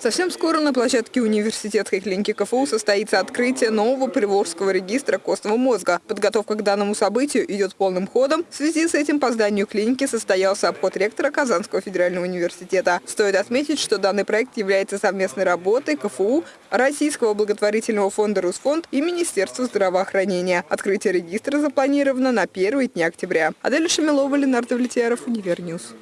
Совсем скоро на площадке университетской клиники КФУ состоится открытие нового приволжского регистра костного мозга. Подготовка к данному событию идет полным ходом. В связи с этим по зданию клиники состоялся обход ректора Казанского федерального университета. Стоит отметить, что данный проект является совместной работой КФУ, Российского благотворительного фонда «Русфонд» и Министерства здравоохранения. Открытие регистра запланировано на первые дни октября. Адель Шамилова, Ленар Давлетьяров, Univer News.